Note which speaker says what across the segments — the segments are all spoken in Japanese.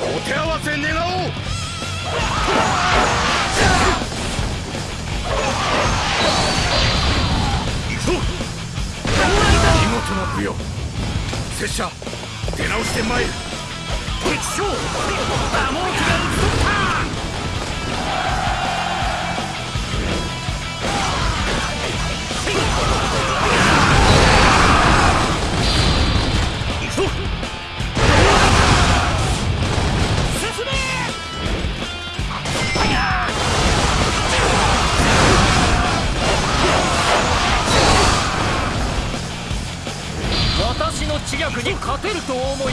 Speaker 1: お手合わせ願おう。行くぞ。見事な舞踊拙者出直して参る。敵将
Speaker 2: 力に勝てると思い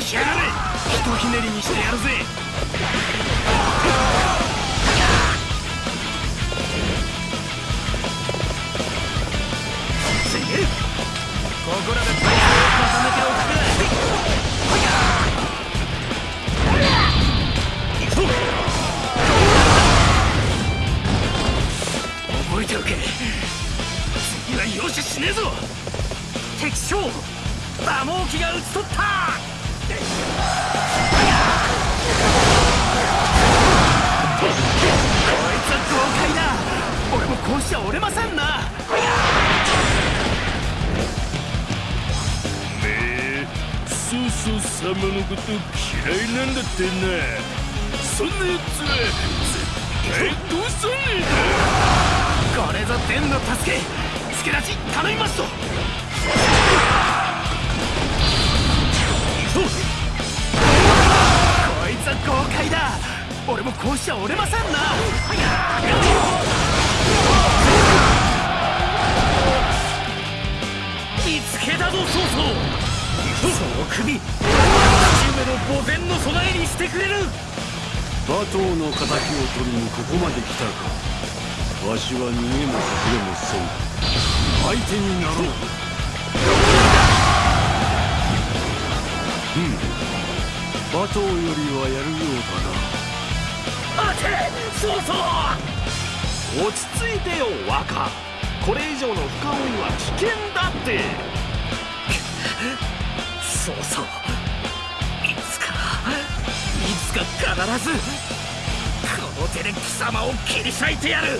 Speaker 1: 覚悟しやがれ。ひとひねりにしてやるぜ。
Speaker 2: ここらで体勢を固めておく
Speaker 1: 行くぞ。覚えておけ。次は容赦しねえぞ。
Speaker 2: 敵将ダモーキが討ち取った。
Speaker 1: ちゃ折れませんな。
Speaker 3: めそうそう様のこと嫌いなんだってなそんなやつは絶対どうさねえだ。
Speaker 1: これぞ天の助け。助立ち頼みますと。こいつは豪快だ。俺もこうしちゃ折れませんなその首。父上の墓前の備えにしてくれる。
Speaker 3: 馬頭の敵を取りにここまで来たか。わしは逃げも隠れもせん。相手になろう。うん。馬頭よりはやるよう
Speaker 1: 待て曹操
Speaker 4: 落ち着いてよ若。これ以上の深追いは危険だって
Speaker 1: そうそう。いつかいつか必ずこの手で貴様を切り裂いてやる。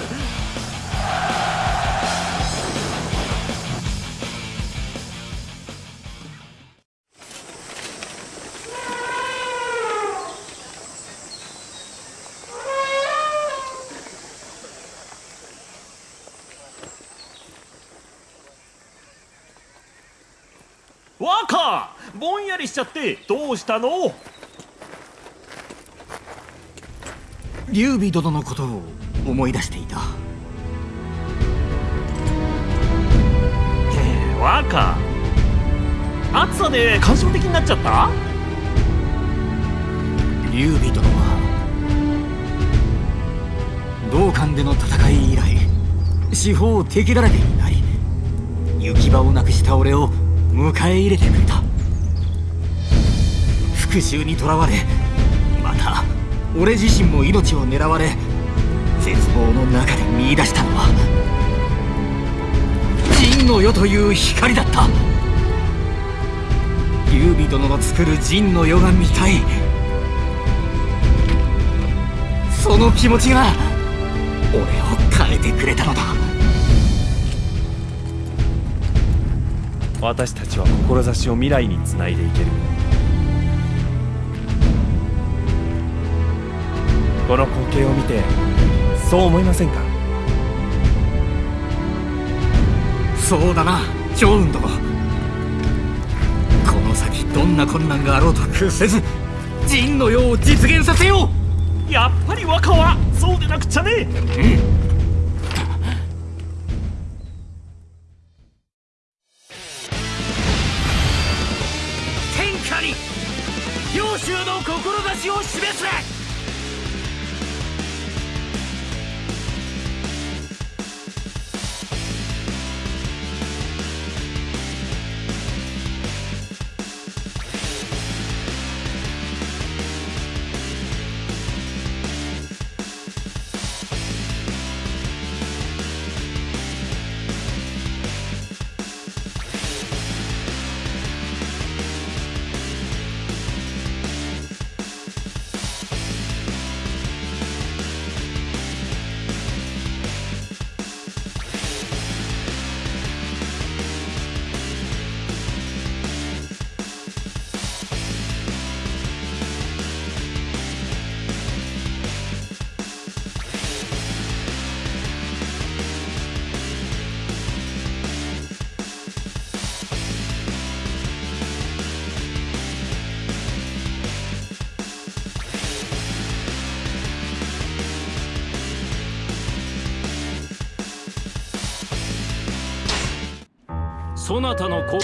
Speaker 4: ぼんやりしちゃってどうしたの？
Speaker 2: 劉備殿のことを思い出していた。
Speaker 4: 若暑さで感傷的になっちゃった？
Speaker 2: 劉備殿は同館での戦い以来四方敵だらけになり行き場をなくした俺を迎え入れてくれた復讐にとらわれまた俺自身も命を狙われ絶望の中で見出したのは陣の世という光だった。劉備殿の作る陣の世が見たい。その気持ちが俺を変えてくれたのだ。
Speaker 5: 私たちは志を未来につないでいける。この光景を見てそう思いませんか？
Speaker 2: そうだな趙雲殿。この先どんな困難があろうと屈せず陣の世を実現させよ
Speaker 4: う。やっぱり若はそうでなくちゃね。
Speaker 2: うん
Speaker 6: そなたの子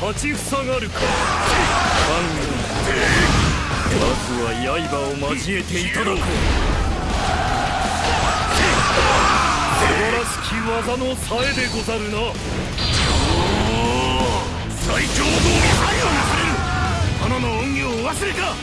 Speaker 6: 立ちふさがるか。官まずは刃を交えていただこう。素晴らしき技のさえでござるな。最強道に配慮なされる。殿の恩義をお忘れか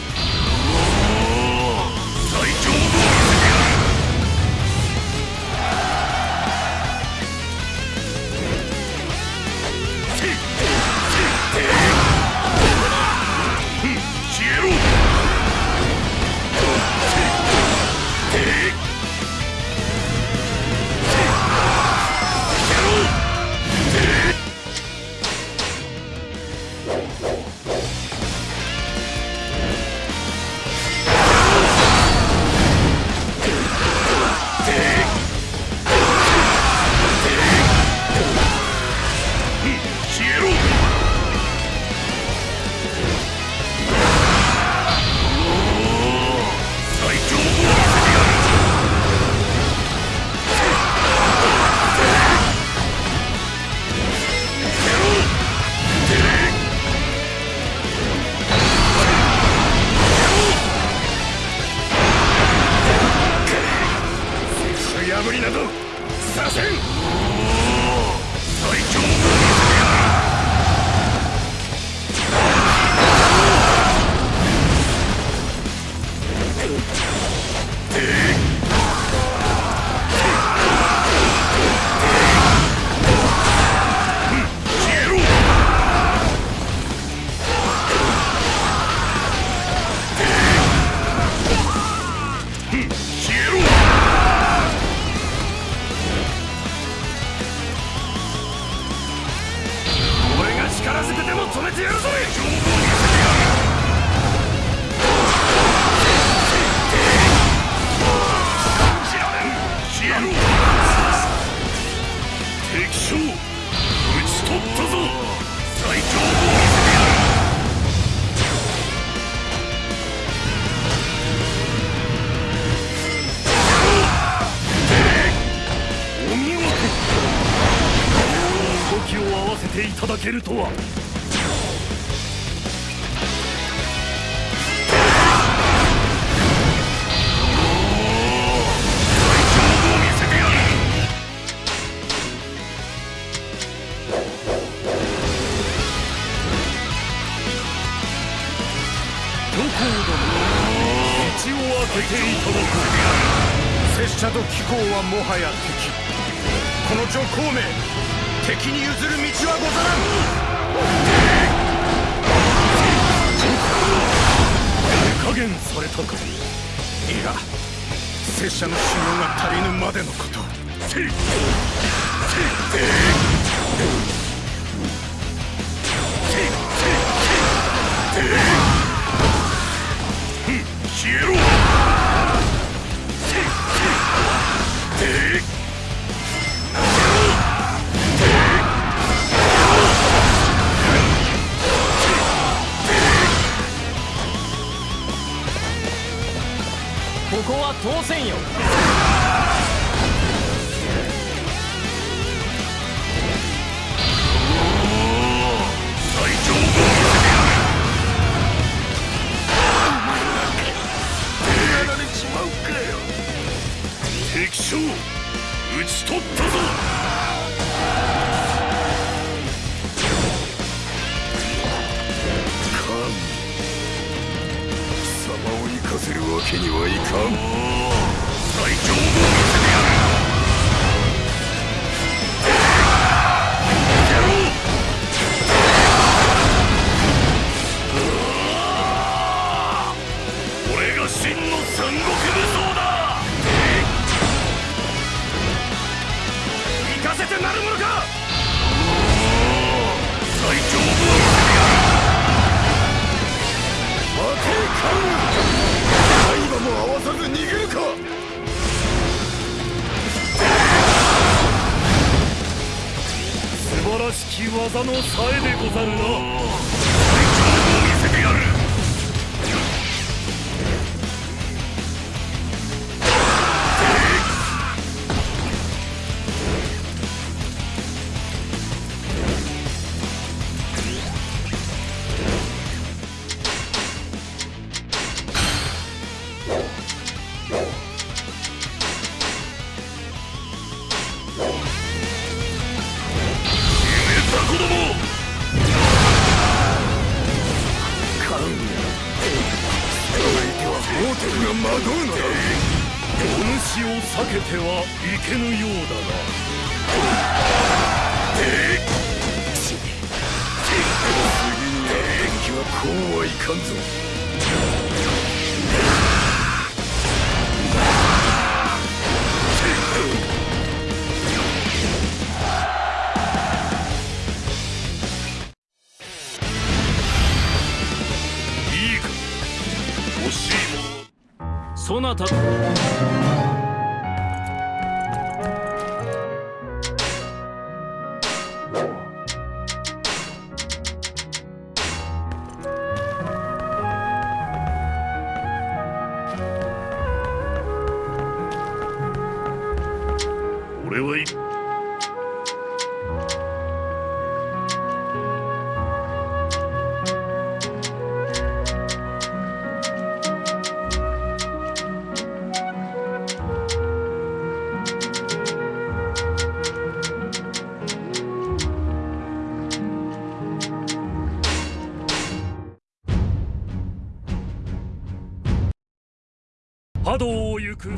Speaker 7: ただけるとは。最強を見せてやる
Speaker 6: どこをだ道を開けていただこう
Speaker 7: 拙者と貴公はもはや敵。この女孔明。敵に譲る道はござらん。
Speaker 6: 手加減されたか。
Speaker 7: いや拙者の修行が足りぬまでのこと。消えろ。通せんよ。俺が真の三国武装だ。行かせてなるものか。最強を見せてやる待てカン。今も合わさず逃げるか。
Speaker 6: 素晴らしき技のさえでござるな。
Speaker 7: が惑うのだ
Speaker 6: お主を避けてはいけぬようだ
Speaker 7: 次には敵はこうはいかんぞ。
Speaker 8: なた
Speaker 6: 波動を行く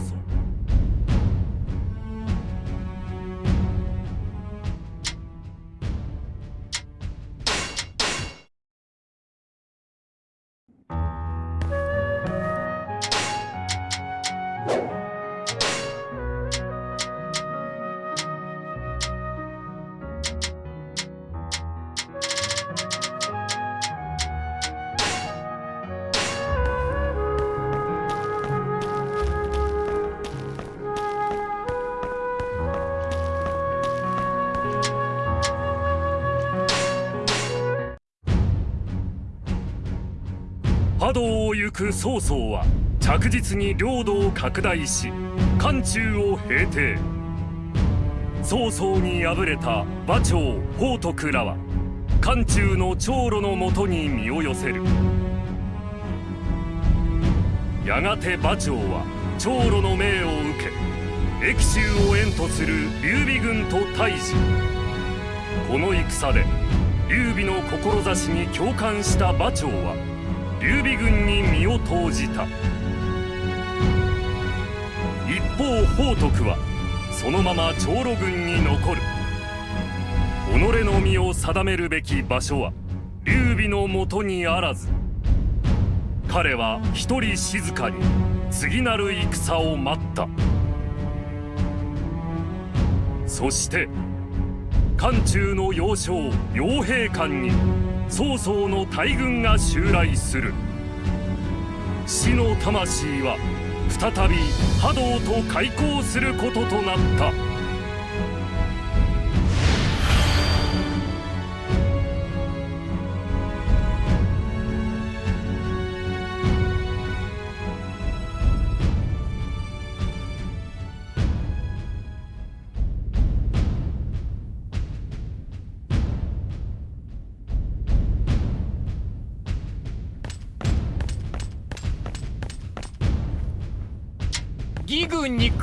Speaker 6: 曹操は着実に領土を拡大し漢中を平定。曹操に敗れた馬長宝徳らは漢中の長路のもとに身を寄せる。やがて馬長は長路の命を受け益州を援とする劉備軍と対峙。この戦で劉備の志に共感した馬長は劉備軍に身を投じた。一方宝徳はそのまま長路軍に残る。己の身を定めるべき場所は劉備のもとにあらず。彼は一人静かに次なる戦を待った。そして漢中の要衝傭兵館に曹操の大軍が襲来する。死の魂は再び波動と開口することとなった。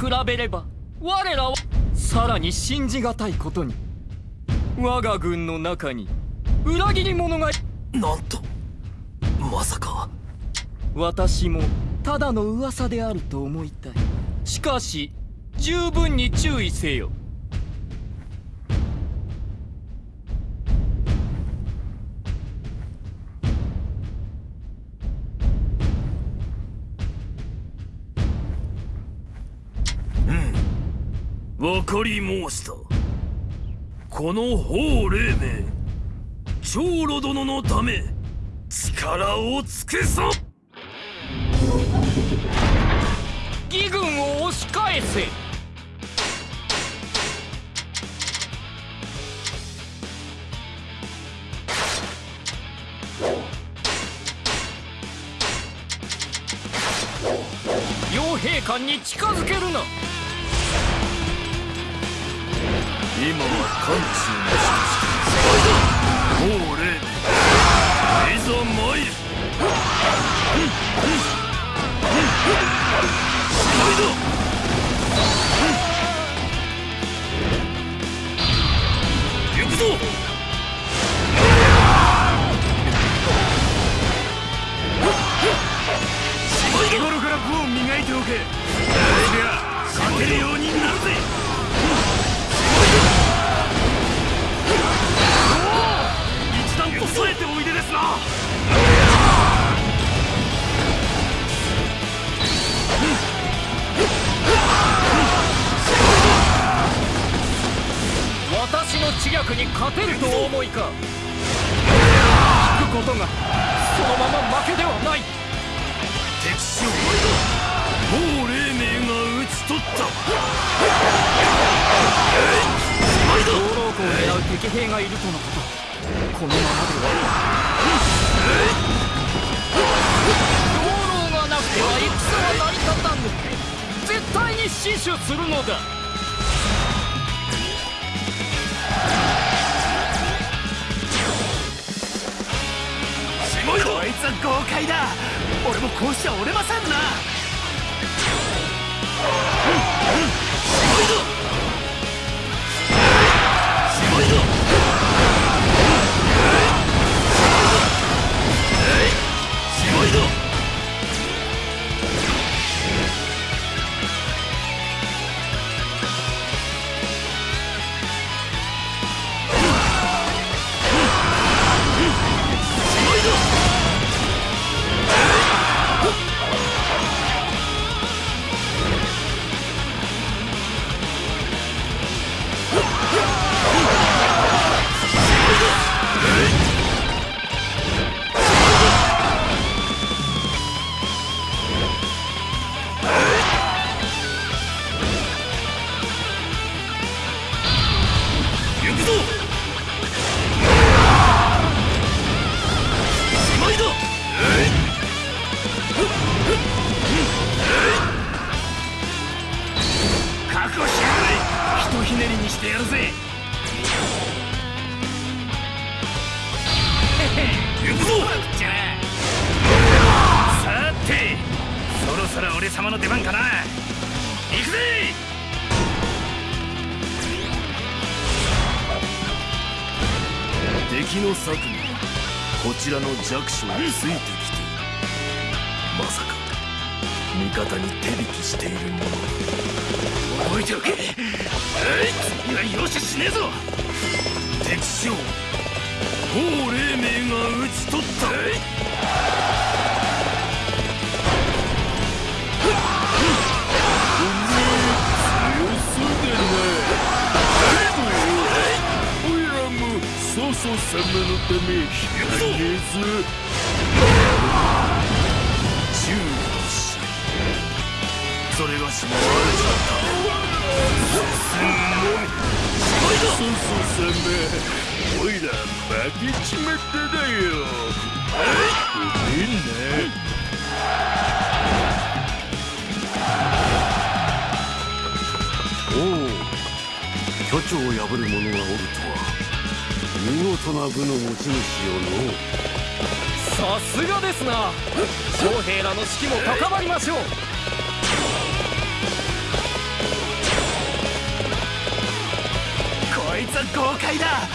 Speaker 9: 比べれば我らはさらに信じがたいことに我が軍の中に裏切り者が
Speaker 3: なんとまさか。
Speaker 9: 私もただの噂であると思いたい。しかし十分に注意せよ
Speaker 6: 分かり申した。この法霊明長老殿のため力を尽くそう
Speaker 9: 義軍を押し返せ。傭兵館に近づけるな。
Speaker 6: 今は漢中の人法霊明いざ参る行くぞ日頃から武を磨いておけると
Speaker 9: のことこのままでは養老がなくては戦は成り立たぬ。絶対に死守するのだ。
Speaker 1: こいつは豪快だ。俺もこうしちゃ折れませんな。
Speaker 3: ちらの弱小についてきているまさか。味方に手引きしているもの。
Speaker 1: 覚えておけはい次は容赦しねえぞ。
Speaker 3: 敵将王黎明が討ち取った様のため
Speaker 1: 行くぞ
Speaker 3: ず注意しそれがしも悪かった進むのみそうそう。様おいら負けちまっただよごめんなおお巨長を破る者がおるとは見事な部の持ち主よの
Speaker 9: さすがですな。将兵らの士気も高まりましょう。
Speaker 1: こいつは豪快だ。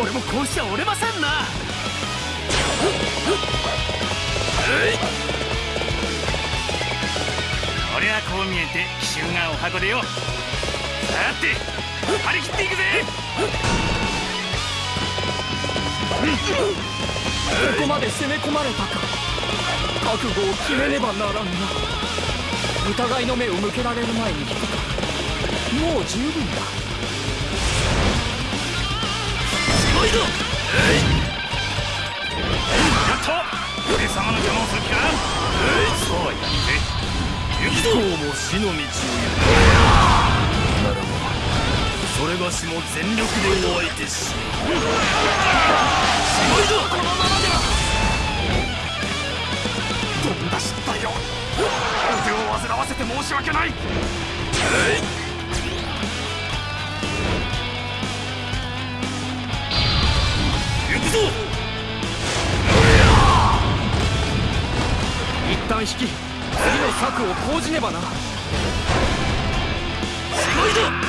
Speaker 1: 俺もこうしちゃ折れませんな。俺はこう見えて奇襲がお箱でよ。さて張り切っていくぜ
Speaker 9: ここまで攻め込まれたか。覚悟を決めねばならんな。疑いの目を向けられる前に引くか。もう十分だ。
Speaker 1: おいぞやっと俺様の邪魔をする気か。そうはいかねえぜ行くぞ
Speaker 3: 今日も死の道を行く。ならばそれがしも全力でお相手し。
Speaker 1: よ腕を煩わせて申し訳ない。行くぞ。
Speaker 9: 一旦引き次の策を講じねばな。
Speaker 1: すごいぞ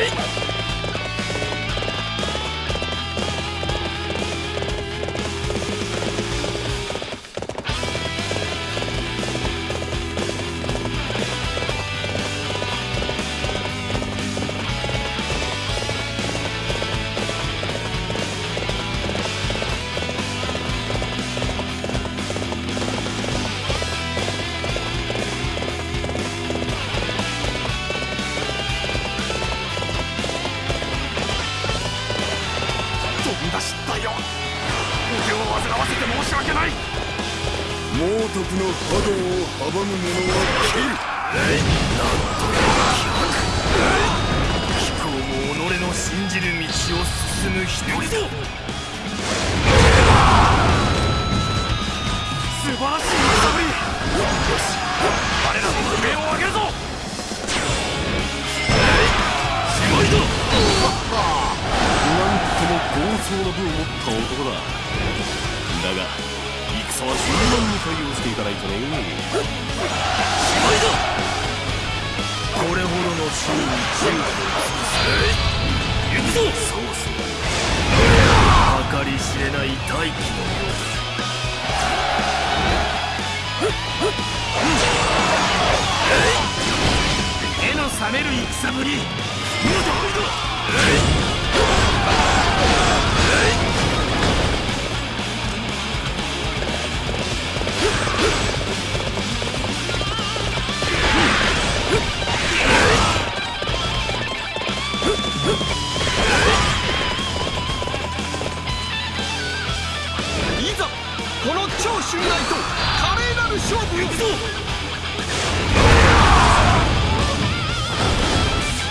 Speaker 1: い。
Speaker 3: だ
Speaker 4: が戦は順番に対応していかないとねしまいだ
Speaker 3: これほどの周囲に銃を尽くせ行くぞそうそう計り知れない大気のよう
Speaker 1: 目の覚める戦ぶり
Speaker 9: い麗なる勝負を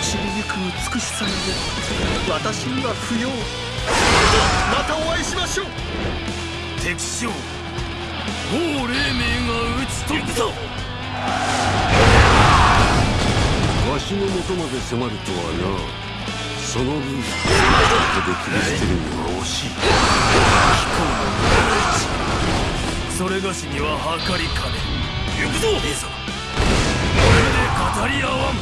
Speaker 9: 散りゆく美しさなど私には不要。またお会いしましょう。
Speaker 3: 敵将。王黎明が討ち取った。
Speaker 10: わしの元まで迫るとはな。その分ここで切り捨てるには惜しい。
Speaker 3: それがしには計りかね行くぞ！いざこれで語り合わん。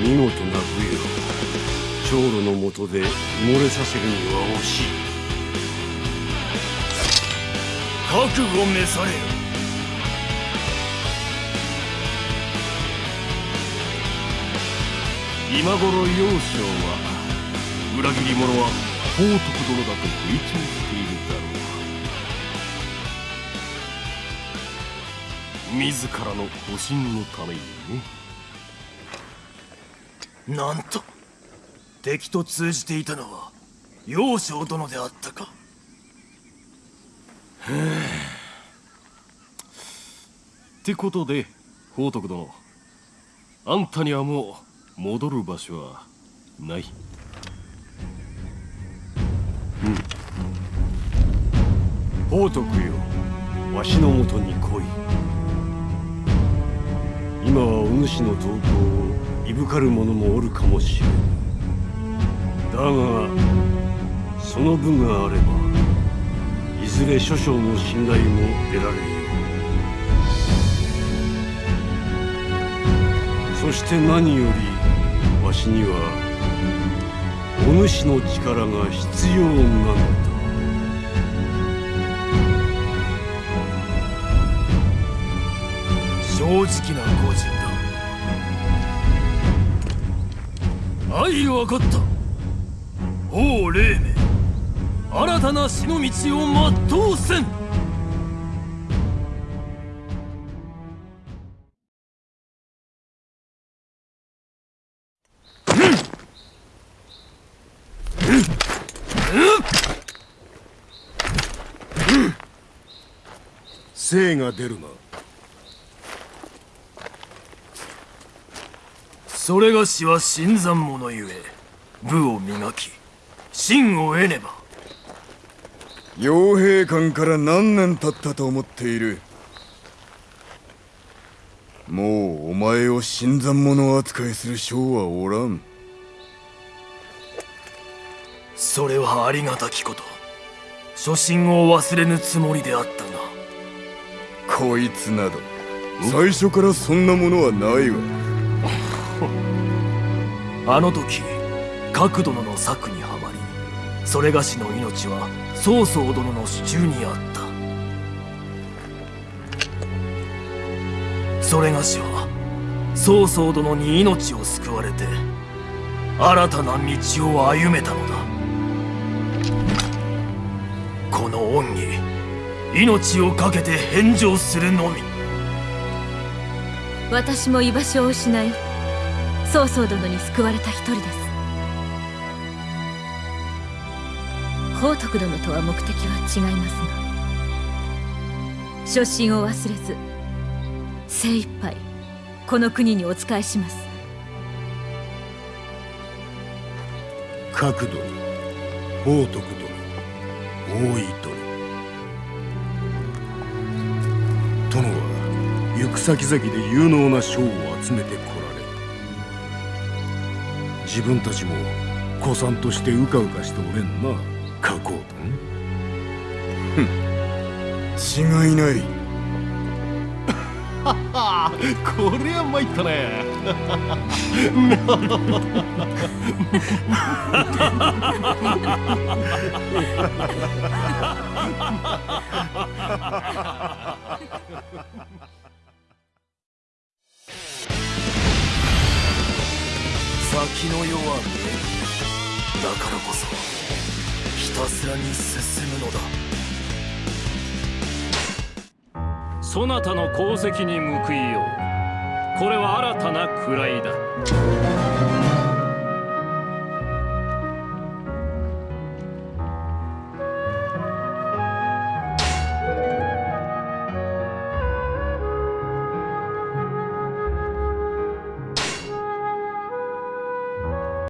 Speaker 10: 見事な武よ長老のもとで漏れさせるには惜しい。
Speaker 3: 覚悟召されよ。
Speaker 4: 今は裏切り者は宝徳殿だと吹聴しているだろう。自らの保身のためにね。
Speaker 3: なんと敵と通じていたのは楊将殿であったか。
Speaker 4: ってことで宝徳殿。あんたにはもう戻る場所はない。
Speaker 10: 宝徳よわしのもとに来い今はお主の投稿をいぶかる者もおるかもしれん。だがその分があればいずれ諸将の信頼も得られるよそして何よりわしにはお主の力が必要なのだ。
Speaker 3: 正直な個人だ愛分かった。王黎明。新たな死の道を全うせん。
Speaker 10: 精が出るな。
Speaker 3: それがしは新参者ゆえ武を磨き真を得ねば。
Speaker 1: 傭兵官から何年経ったと思っている？もうお前を新参者扱いする将はおらん。
Speaker 3: それはありがたきこと。初心を忘れぬつもりであった。が
Speaker 1: こいつなど。最初からそんなものはないわ。
Speaker 3: あの時角殿の策にはまりそれがしの命は曹操殿の手中にあった。それがしは曹操殿に命を救われて新たな道を歩めたのだ。この恩に命を懸けて返上するのみ。
Speaker 11: 私も居場所を失い曹操殿に救われた一人です。宝徳殿とは目的は違いますが初心を忘れず精一杯この国にお仕えします。
Speaker 12: 角度宝徳殿大井殿殿く先々で有能な将を集めてこられ。自分たちも古参としてうかうかしておれんな。加工殿
Speaker 7: 違いない。
Speaker 10: こりゃ参ったね
Speaker 3: 先の世は見える。だからこそひたすらに進むのだ。そなたの功績に報いよう。これは新たな位だ。